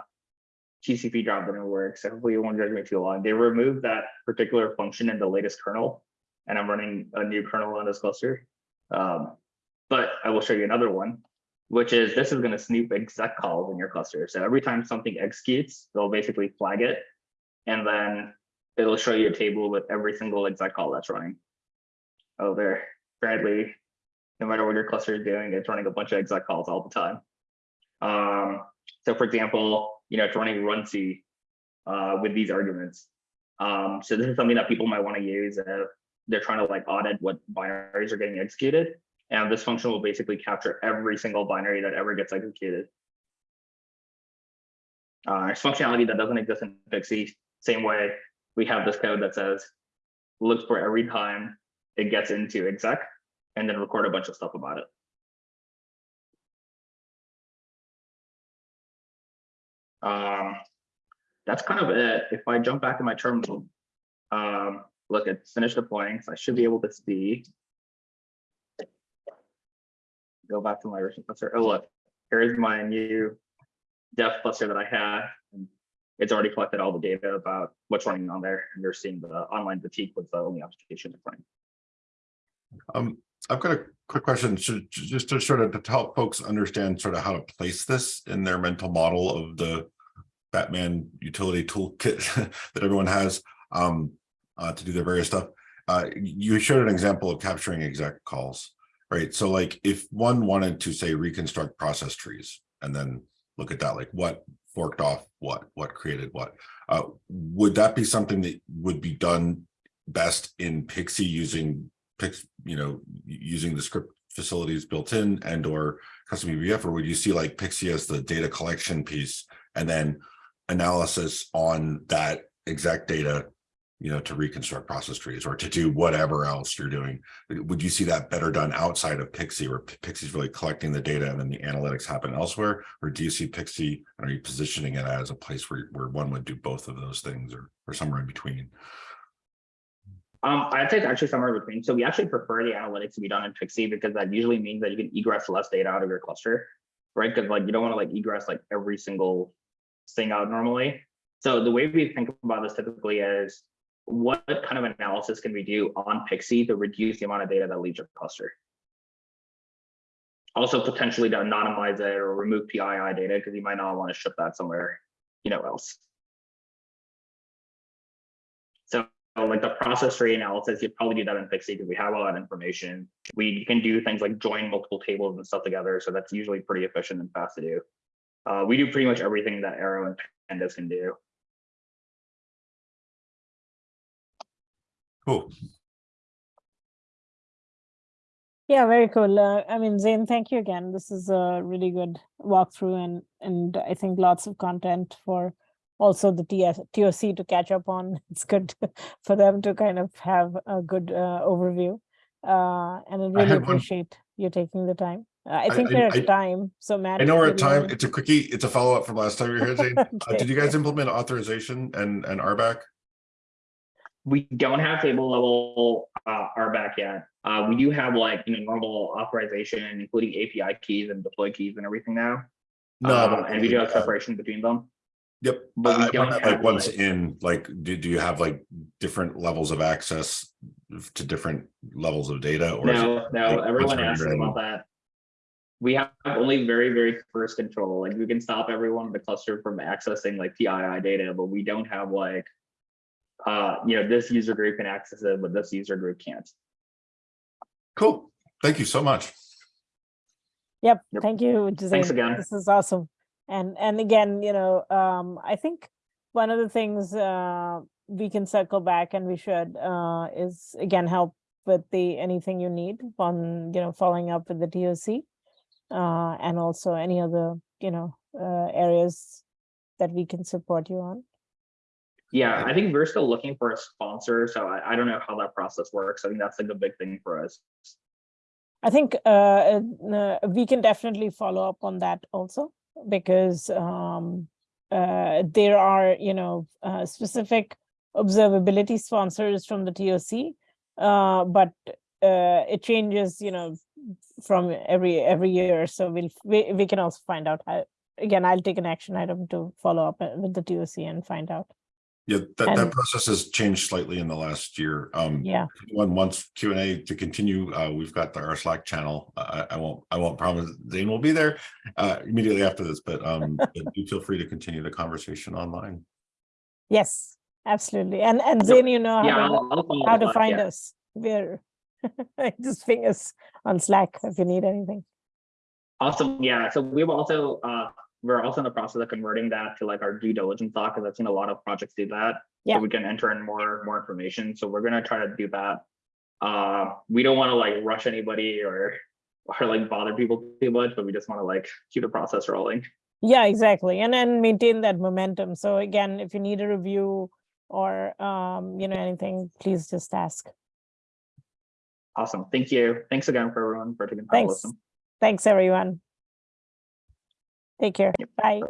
TCP drop didn't work, so hopefully you won't judge me too long. They removed that particular function in the latest kernel, and I'm running a new kernel on this cluster. Um, but I will show you another one, which is this is gonna snoop exec calls in your cluster. So every time something executes, they'll basically flag it. And then it'll show you a table with every single exec call that's running. Oh, there, Bradley, no matter what your cluster is doing, it's running a bunch of exec calls all the time. Um, so for example, you know, it's running runc uh, with these arguments. Um, so this is something that people might want to use if they're trying to like audit what binaries are getting executed. And this function will basically capture every single binary that ever gets executed. Uh, it's functionality that doesn't exist in Pixie. Same way we have this code that says look for every time it gets into exec and then record a bunch of stuff about it. Um, that's kind of it. If I jump back to my terminal, um, look, it's finished deploying, so I should be able to see. Go back to my original cluster. Oh, look, here's my new dev cluster that I had. It's already collected all the data about what's running on there, and you're seeing the online boutique was the only application that's running. Um, I've got a quick question, so just to sort of to help folks understand sort of how to place this in their mental model of the. Batman utility toolkit that everyone has um uh to do their various stuff. Uh, you showed an example of capturing exec calls, right? So like if one wanted to say reconstruct process trees and then look at that, like what forked off what, what created what? Uh, would that be something that would be done best in Pixie using Pix, you know, using the script facilities built in and or custom eBPF, or would you see like Pixie as the data collection piece and then analysis on that exact data, you know, to reconstruct process trees or to do whatever else you're doing? Would you see that better done outside of Pixie where Pixie's really collecting the data and then the analytics happen elsewhere? Or do you see Pixie, are you positioning it as a place where, where one would do both of those things or, or somewhere in between? Um, I'd say it's actually somewhere in between. So we actually prefer the analytics to be done in Pixie because that usually means that you can egress less data out of your cluster, right? Because like you don't want to like egress like every single thing out normally. So the way we think about this typically is what kind of analysis can we do on Pixie to reduce the amount of data that leaves your cluster? Also potentially to anonymize it or remove PII data because you might not want to ship that somewhere, you know, else. So like the process tree analysis, you'd probably do that in Pixie because we have all that information. We can do things like join multiple tables and stuff together. So that's usually pretty efficient and fast to do. Uh, we do pretty much everything that Arrow and Pandas can do. Cool. Yeah, very cool. Uh, I mean, Zain, thank you again. This is a really good walkthrough and and I think lots of content for also the TS, TOC to catch up on. It's good to- for them to kind of have a good uh, overview. Uh, and I really had one- appreciate you taking the time. Uh, I I- think I- we're at I- time, so Matt. I know we're at time. It's a quickie. It's a follow-up from last time you were here, Zain. Uh, Did you guys implement authorization and, and RBAC? We don't have table level uh, RBAC yet. Uh, we do have like you know normal authorization, including API keys and deploy keys and everything now. Um, and we do have uh, separation between them. Yep, but we I- I don't have, like once like- in, like, do, do you have like different levels of access to different levels of data or? is it No, like no, everyone we're asks about that. We have only very, very first control, like we can stop everyone in the cluster from accessing like PII data, but we don't have like. Uh, you know, this user group can access it, but this user group can't. Cool, thank you so much. Yep, Yep. thank you, Jose. again. This is awesome. And, and again, you know, um, I think one of the things, uh, we can circle back and we should, uh, is again, help with the, anything you need on, you know, following up with the TOC. Uh, and also any other, you know, uh, areas that we can support you on. Yeah, I think we're still looking for a sponsor, so I, I don't know how that process works. I think that's like a big thing for us. I think uh, uh, uh, we can definitely follow up on that also because um, uh, there are, you know, uh, specific observability sponsors from the TOC, uh, but uh, it changes, you know, from every every year. So we'll we, we can also find out how. Again, I'll take an action item to follow up uh, with the TOC and find out. Yeah, that, that process has changed slightly in the last year. Um, Yeah. one wants Q and A to continue, uh, we've got our Slack channel. I, I won't, I won't promise Zain will be there, uh, immediately after this, but, um, do feel free to continue the conversation online. Yes, absolutely. And and Zain, you know how Yeah, to I'll, I'll how to find yeah. us. We're just ping us on Slack if you need anything. Awesome, yeah, so we've also, uh, we're also in the process of converting that to like our due diligence doc, because I've seen a lot of projects do that. Yeah. So we can enter in more, more information, so we're gonna try to do that. Uh, we don't wanna like rush anybody or, or like bother people too much, but we just wanna like keep the process rolling. Yeah, exactly. And then maintain that momentum. So again, if you need a review or um, you know, anything, please just ask. Awesome, thank you. Thanks again for everyone for taking part. Thanks. Thanks, everyone. Take care. Bye.